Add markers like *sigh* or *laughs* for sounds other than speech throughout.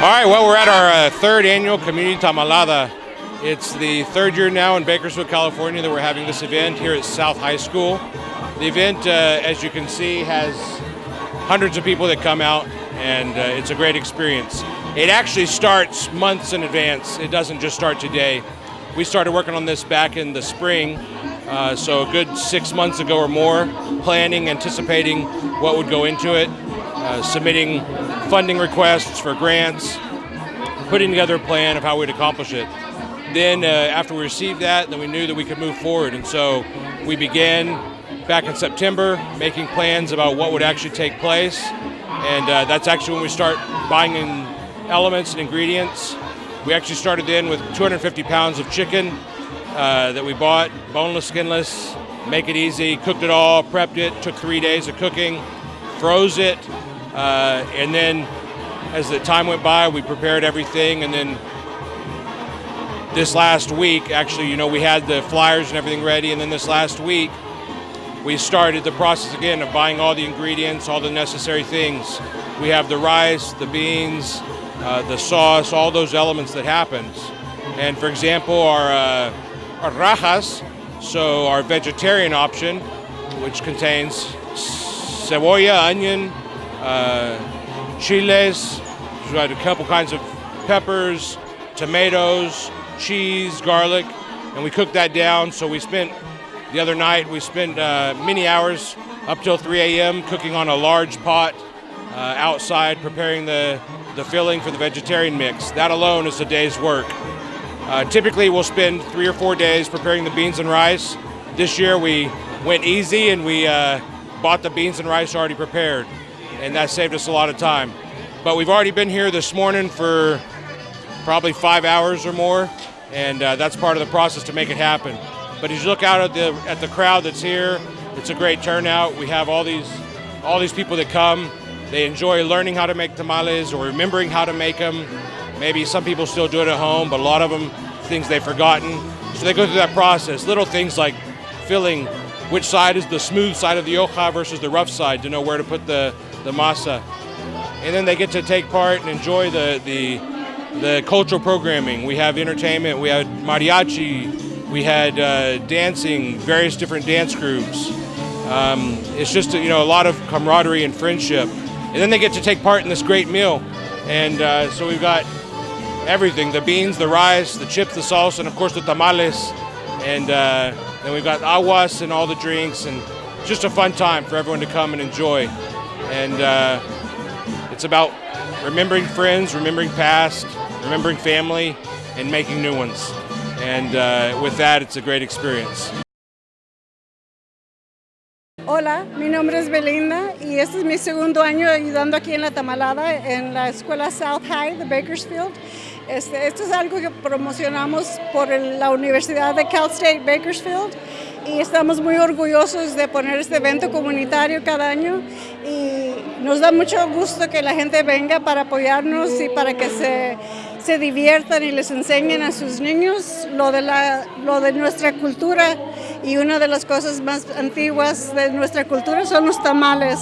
All right, well, we're at our uh, third annual Community Tamalada. It's the third year now in Bakersfield, California that we're having this event here at South High School. The event, uh, as you can see, has hundreds of people that come out and uh, it's a great experience. It actually starts months in advance. It doesn't just start today. We started working on this back in the spring, uh, so a good six months ago or more, planning, anticipating what would go into it, uh, submitting funding requests for grants, putting together a plan of how we'd accomplish it. Then uh, after we received that, then we knew that we could move forward. And so we began back in September making plans about what would actually take place. And uh, that's actually when we start buying in elements and ingredients. We actually started in with 250 pounds of chicken uh, that we bought, boneless, skinless, make it easy, cooked it all, prepped it, took three days of cooking, froze it, uh, and then as the time went by, we prepared everything. And then this last week, actually, you know, we had the flyers and everything ready. And then this last week, we started the process again of buying all the ingredients, all the necessary things. We have the rice, the beans, uh, the sauce, all those elements that happens. And for example, our, uh, our rajas, so our vegetarian option, which contains cebolla, onion, uh, chiles, we got a couple kinds of peppers, tomatoes, cheese, garlic, and we cooked that down. So we spent the other night, we spent uh, many hours up till 3 a.m. cooking on a large pot uh, outside, preparing the, the filling for the vegetarian mix. That alone is a day's work. Uh, typically, we'll spend three or four days preparing the beans and rice. This year, we went easy and we uh, bought the beans and rice already prepared and that saved us a lot of time. But we've already been here this morning for probably five hours or more, and uh, that's part of the process to make it happen. But as you look out at the at the crowd that's here, it's a great turnout. We have all these all these people that come. They enjoy learning how to make tamales or remembering how to make them. Maybe some people still do it at home, but a lot of them things they've forgotten. So they go through that process. Little things like filling which side is the smooth side of the hoja versus the rough side to know where to put the the masa. And then they get to take part and enjoy the, the, the cultural programming. We have entertainment, we had mariachi, we had uh, dancing, various different dance groups. Um, it's just you know a lot of camaraderie and friendship. And then they get to take part in this great meal. And uh, so we've got everything, the beans, the rice, the chips, the sauce, and of course the tamales. And uh, then we've got aguas and all the drinks and just a fun time for everyone to come and enjoy and uh, it's about remembering friends, remembering past, remembering family, and making new ones. And uh, with that, it's a great experience. Hola, mi nombre es Belinda y este es mi segundo año ayudando aquí en la Tamalada en la escuela South High de Bakersfield. Este, esto es algo que promocionamos por la Universidad de Cal State Bakersfield y estamos muy orgullosos de poner este evento comunitario cada año y nos da mucho gusto que la gente venga para apoyarnos y para que se, se diviertan y les enseñen a sus niños lo de, la, lo de nuestra cultura y una de las cosas más antiguas de nuestra cultura son los tamales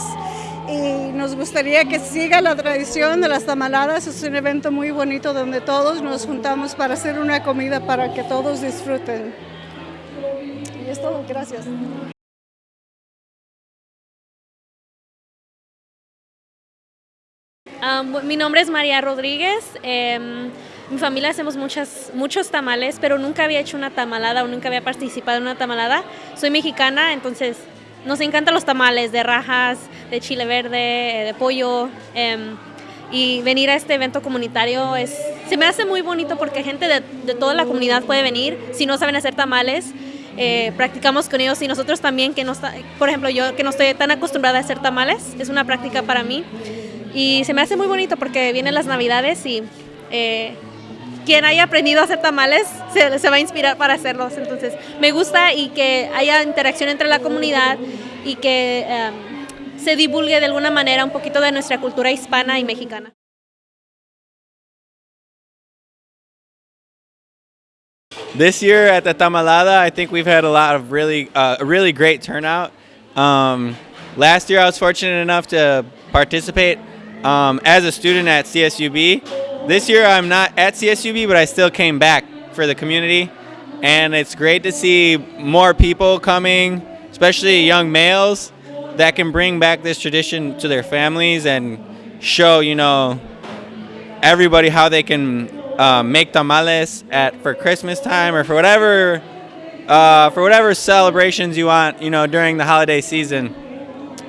y nos gustaría que siga la tradición de las tamaladas. Es un evento muy bonito donde todos nos juntamos para hacer una comida para que todos disfruten. Y es todo, gracias. Um, mi nombre es María Rodríguez. Eh, mi familia hacemos muchas, muchos tamales, pero nunca había hecho una tamalada o nunca había participado en una tamalada. Soy mexicana, entonces nos encantan los tamales de rajas, de chile verde, de pollo. Eh, y venir a este evento comunitario es, se me hace muy bonito porque gente de, de toda la comunidad puede venir. Si no saben hacer tamales, eh, practicamos con ellos y nosotros también, que no está, por ejemplo, yo que no estoy tan acostumbrada a hacer tamales, es una práctica para mí. Y se me hace muy bonito porque vienen las navidades y eh, quien haya aprendido a hacer tamales se, va a inspirar para hacerlos. Entonces me gusta y que haya interacción entre la comunidad y que um, se divulgue de alguna manera un poquito de nuestra cultura hispana y mexicana. This year at the Tamalada, I think we've had a lot of really, uh, really great turnout. Um, last year I was fortunate enough to participate um, as a student at CSUB, this year I'm not at CSUB, but I still came back for the community, and it's great to see more people coming, especially young males, that can bring back this tradition to their families and show, you know, everybody how they can uh, make tamales at for Christmas time or for whatever uh, for whatever celebrations you want, you know, during the holiday season.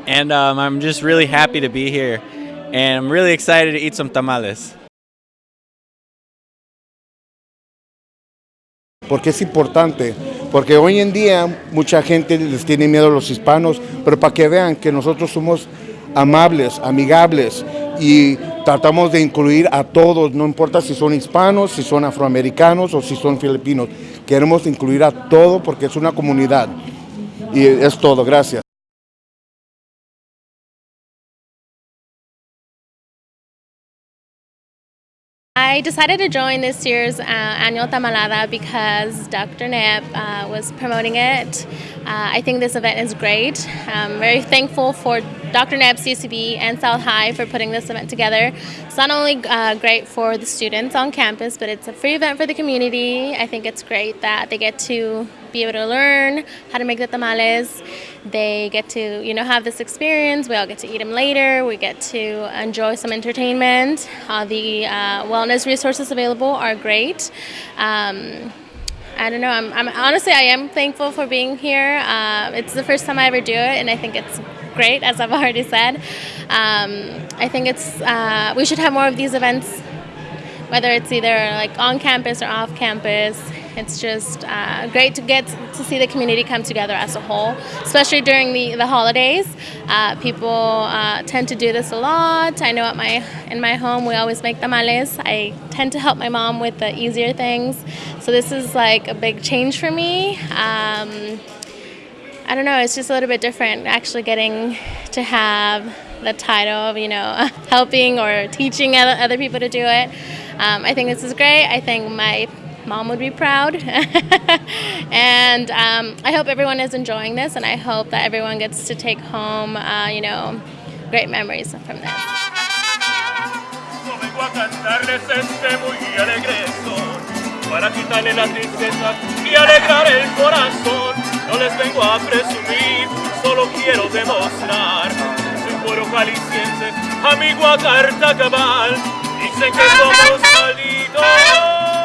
And um, I'm just really happy to be here, and I'm really excited to eat some tamales. porque es importante, porque hoy en día mucha gente les tiene miedo a los hispanos, pero para que vean que nosotros somos amables, amigables y tratamos de incluir a todos, no importa si son hispanos, si son afroamericanos o si son filipinos, queremos incluir a todo porque es una comunidad y es todo, gracias. I decided to join this year's uh, annual Tamalada because Dr. Neb uh, was promoting it. Uh, I think this event is great. I'm very thankful for Dr. Neb, CCB, and South High for putting this event together. It's not only uh, great for the students on campus, but it's a free event for the community. I think it's great that they get to be able to learn how to make the tamales. They get to, you know, have this experience. We all get to eat them later. We get to enjoy some entertainment. The uh, wellness resources available are great. Um, I don't know. I'm, I'm, honestly, I am thankful for being here. Uh, it's the first time I ever do it, and I think it's great, as I've *laughs* already said. Um, I think it's uh, we should have more of these events, whether it's either like on campus or off campus. It's just uh, great to get to see the community come together as a whole, especially during the, the holidays. Uh, people uh, tend to do this a lot. I know at my in my home we always make tamales. I tend to help my mom with the easier things, so this is like a big change for me. Um, I don't know, it's just a little bit different actually getting to have the title of, you know, *laughs* helping or teaching other people to do it. Um, I think this is great. I think my mom would be proud. *laughs* and um, I hope everyone is enjoying this, and I hope that everyone gets to take home, uh, you know, great memories from this. No les vengo a presumir, solo quiero demostrar. Jalisciense, amigo a carta cabal, dicen que somos malditos.